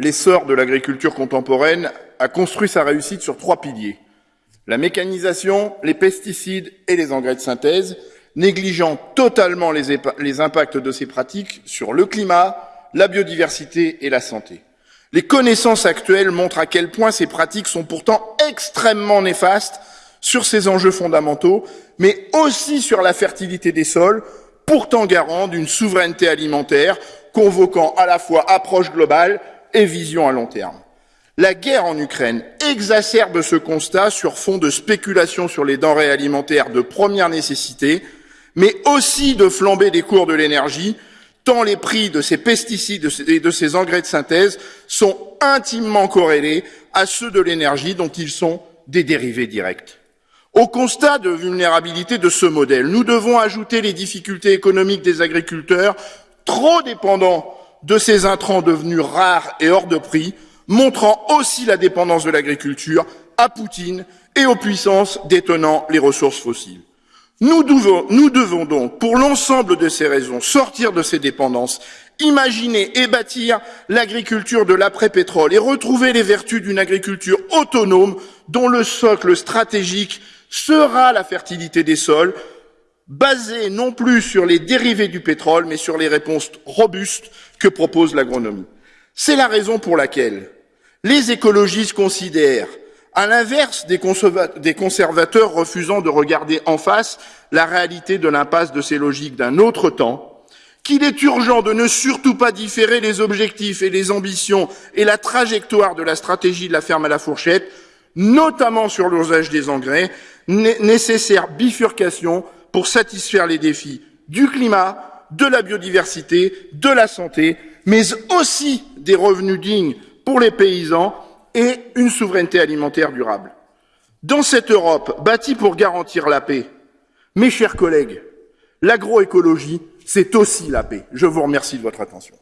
l'essor de l'agriculture contemporaine a construit sa réussite sur trois piliers. La mécanisation, les pesticides et les engrais de synthèse, négligeant totalement les, impacts de ces pratiques sur le climat, la biodiversité et la santé. Les connaissances actuelles montrent à quel point ces pratiques sont pourtant extrêmement néfastes sur ces enjeux fondamentaux, mais aussi sur la fertilité des sols, pourtant garant d'une souveraineté alimentaire, convoquant à la fois approche globale et vision à long terme. La guerre en Ukraine exacerbe ce constat sur fond de spéculation sur les denrées alimentaires de première nécessité, mais aussi de flambée des cours de l'énergie, tant les prix de ces pesticides et de ces engrais de synthèse sont intimement corrélés à ceux de l'énergie dont ils sont des dérivés directs. Au constat de vulnérabilité de ce modèle, nous devons ajouter les difficultés économiques des agriculteurs trop dépendants de ces intrants devenus rares et hors de prix, montrant aussi la dépendance de l'agriculture à Poutine et aux puissances détenant les ressources fossiles. Nous devons, donc, pour l'ensemble de ces raisons, sortir de ces dépendances, imaginer et bâtir l'agriculture de l'après-pétrole et retrouver les vertus d'une agriculture autonome dont le socle stratégique sera la fertilité des sols, basée non plus sur les dérivés du pétrole, mais sur les réponses robustes que propose l'agronomie. C'est la raison pour laquelle les écologistes considèrent à l'inverse des, conservateurs refusant de regarder en face la réalité de l'impasse de ces logiques d'un autre temps, qu'il est urgent de ne surtout pas différer les objectifs et les ambitions et la trajectoire de la stratégie de la ferme à la fourchette, notamment sur l'usage des engrais, nécessaire bifurcation pour satisfaire les défis du climat, de la biodiversité, de la santé, mais aussi des revenus dignes pour les paysans et une souveraineté alimentaire durable. Dans cette Europe bâtie pour garantir la paix, mes chers collègues, l'agroécologie, c'est aussi la paix. Je vous remercie de votre attention.